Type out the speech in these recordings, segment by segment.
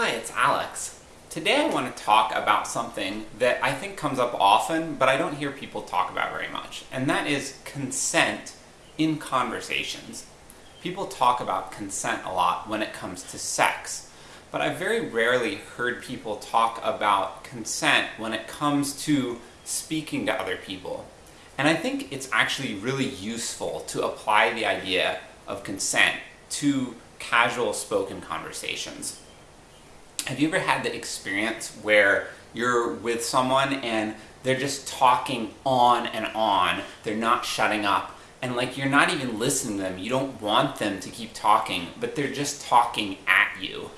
Hi, it's Alex. Today I want to talk about something that I think comes up often, but I don't hear people talk about very much, and that is consent in conversations. People talk about consent a lot when it comes to sex, but I've very rarely heard people talk about consent when it comes to speaking to other people. And I think it's actually really useful to apply the idea of consent to casual spoken conversations. Have you ever had the experience where you're with someone and they're just talking on and on, they're not shutting up, and like you're not even listening to them, you don't want them to keep talking, but they're just talking at you.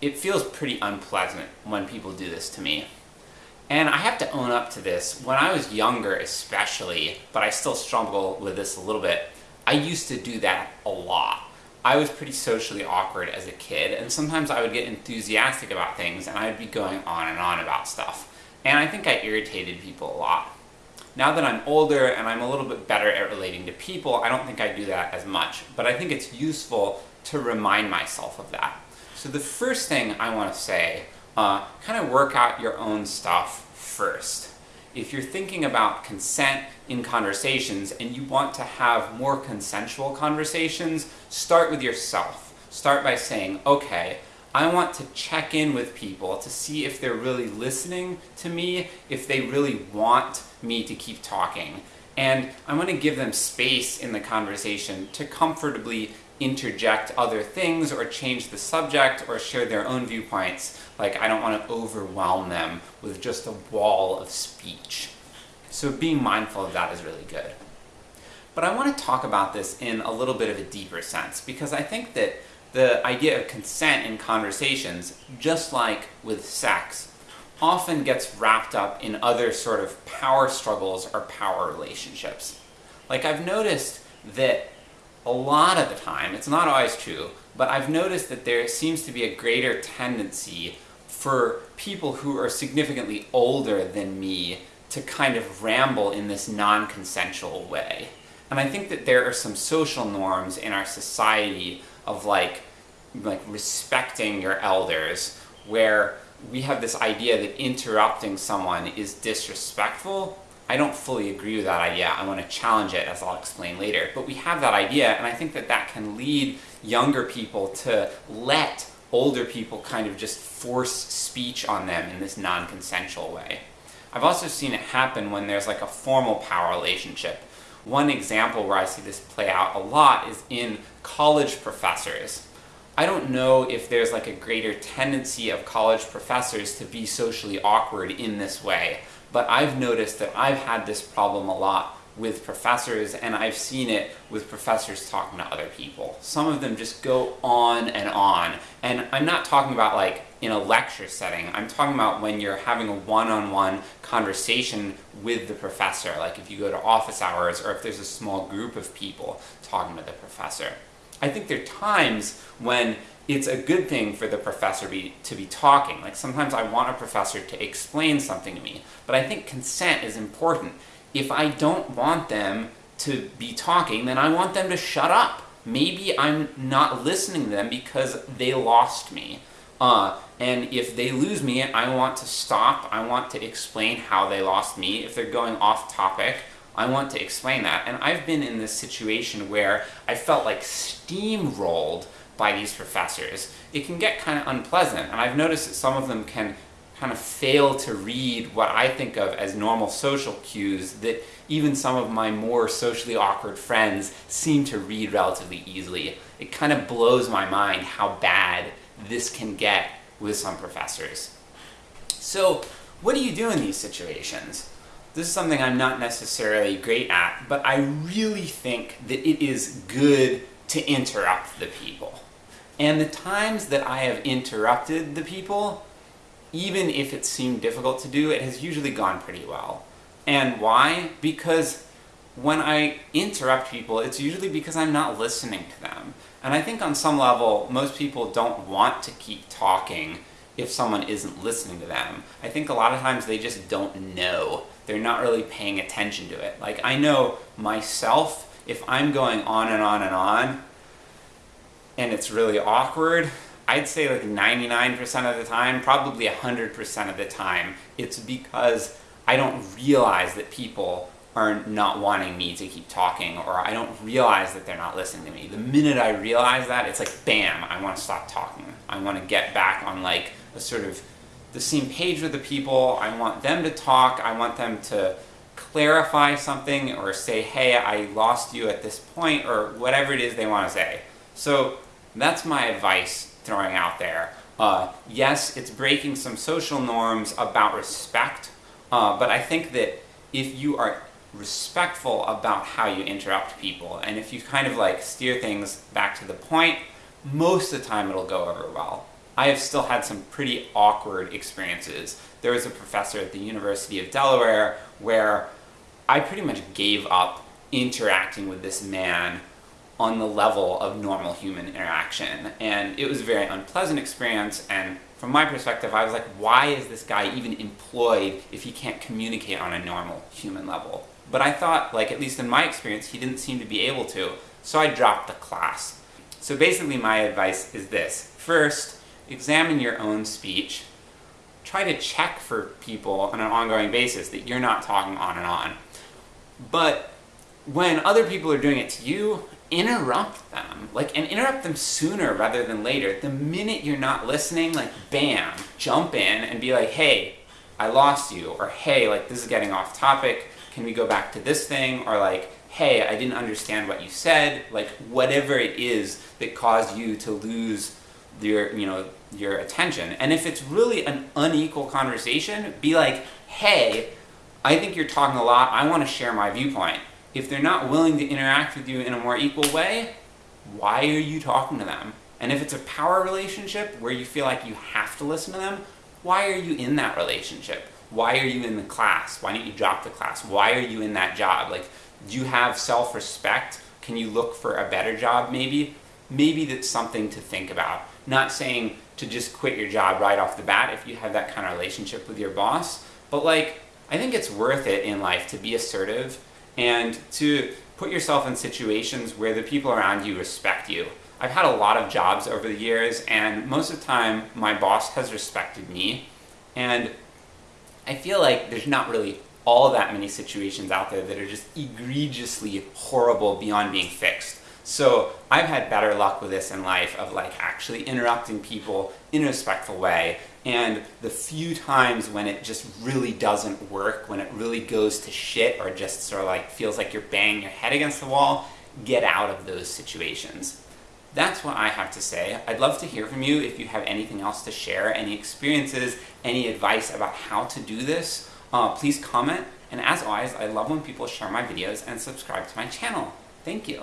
It feels pretty unpleasant when people do this to me. And I have to own up to this, when I was younger especially, but I still struggle with this a little bit, I used to do that a lot. I was pretty socially awkward as a kid, and sometimes I would get enthusiastic about things and I'd be going on and on about stuff. And I think I irritated people a lot. Now that I'm older and I'm a little bit better at relating to people, I don't think I do that as much, but I think it's useful to remind myself of that. So the first thing I want to say, uh, kind of work out your own stuff first. If you're thinking about consent in conversations and you want to have more consensual conversations, start with yourself. Start by saying, okay, I want to check in with people to see if they're really listening to me, if they really want me to keep talking. And I want to give them space in the conversation to comfortably interject other things or change the subject or share their own viewpoints. Like I don't want to overwhelm them with just a wall of speech. So being mindful of that is really good. But I want to talk about this in a little bit of a deeper sense because I think that the idea of consent in conversations, just like with sex, often gets wrapped up in other sort of power struggles or power relationships. Like I've noticed that a lot of the time, it's not always true, but I've noticed that there seems to be a greater tendency for people who are significantly older than me to kind of ramble in this non-consensual way. And I think that there are some social norms in our society of like, like respecting your elders, where we have this idea that interrupting someone is disrespectful. I don't fully agree with that idea. I want to challenge it, as I'll explain later. But we have that idea, and I think that that can lead younger people to let older people kind of just force speech on them in this non-consensual way. I've also seen it happen when there's like a formal power relationship. One example where I see this play out a lot is in college professors. I don't know if there's like a greater tendency of college professors to be socially awkward in this way, but I've noticed that I've had this problem a lot with professors, and I've seen it with professors talking to other people. Some of them just go on and on, and I'm not talking about like in a lecture setting, I'm talking about when you're having a one-on-one -on -one conversation with the professor, like if you go to office hours or if there's a small group of people talking to the professor. I think there are times when it's a good thing for the professor be, to be talking. Like sometimes I want a professor to explain something to me, but I think consent is important if I don't want them to be talking, then I want them to shut up. Maybe I'm not listening to them because they lost me. Uh, and if they lose me, I want to stop, I want to explain how they lost me. If they're going off topic, I want to explain that. And I've been in this situation where I felt like steamrolled by these professors. It can get kind of unpleasant, and I've noticed that some of them can kind of fail to read what I think of as normal social cues that even some of my more socially awkward friends seem to read relatively easily. It kind of blows my mind how bad this can get with some professors. So what do you do in these situations? This is something I'm not necessarily great at, but I really think that it is good to interrupt the people. And the times that I have interrupted the people even if it seemed difficult to do, it has usually gone pretty well. And why? Because when I interrupt people, it's usually because I'm not listening to them. And I think on some level, most people don't want to keep talking if someone isn't listening to them. I think a lot of times they just don't know. They're not really paying attention to it. Like, I know myself, if I'm going on and on and on, and it's really awkward, I'd say like 99% of the time, probably 100% of the time, it's because I don't realize that people are not wanting me to keep talking or I don't realize that they're not listening to me. The minute I realize that, it's like bam, I want to stop talking. I want to get back on like a sort of the same page with the people. I want them to talk. I want them to clarify something or say, hey, I lost you at this point or whatever it is they want to say. So that's my advice throwing out there. Uh, yes, it's breaking some social norms about respect, uh, but I think that if you are respectful about how you interrupt people, and if you kind of like steer things back to the point, most of the time it'll go over well. I have still had some pretty awkward experiences. There was a professor at the University of Delaware where I pretty much gave up interacting with this man on the level of normal human interaction. And it was a very unpleasant experience, and from my perspective, I was like, why is this guy even employed if he can't communicate on a normal human level? But I thought, like, at least in my experience, he didn't seem to be able to, so I dropped the class. So basically my advice is this. First, examine your own speech. Try to check for people on an ongoing basis that you're not talking on and on. But when other people are doing it to you, interrupt them. Like, and interrupt them sooner rather than later. The minute you're not listening, like, bam, jump in and be like, hey, I lost you, or hey, like, this is getting off topic, can we go back to this thing, or like, hey, I didn't understand what you said, like, whatever it is that caused you to lose your, you know, your attention. And if it's really an unequal conversation, be like, hey, I think you're talking a lot, I want to share my viewpoint. If they're not willing to interact with you in a more equal way, why are you talking to them? And if it's a power relationship where you feel like you have to listen to them, why are you in that relationship? Why are you in the class? Why don't you drop the class? Why are you in that job? Like, do you have self-respect? Can you look for a better job maybe? Maybe that's something to think about. Not saying to just quit your job right off the bat if you have that kind of relationship with your boss, but like, I think it's worth it in life to be assertive and to put yourself in situations where the people around you respect you. I've had a lot of jobs over the years and most of the time my boss has respected me and I feel like there's not really all that many situations out there that are just egregiously horrible beyond being fixed. So I've had better luck with this in life of like actually interrupting people in a respectful way and the few times when it just really doesn't work, when it really goes to shit or just sort of like feels like you're banging your head against the wall, get out of those situations. That's what I have to say. I'd love to hear from you if you have anything else to share, any experiences, any advice about how to do this. Uh, please comment, and as always, I love when people share my videos and subscribe to my channel. Thank you.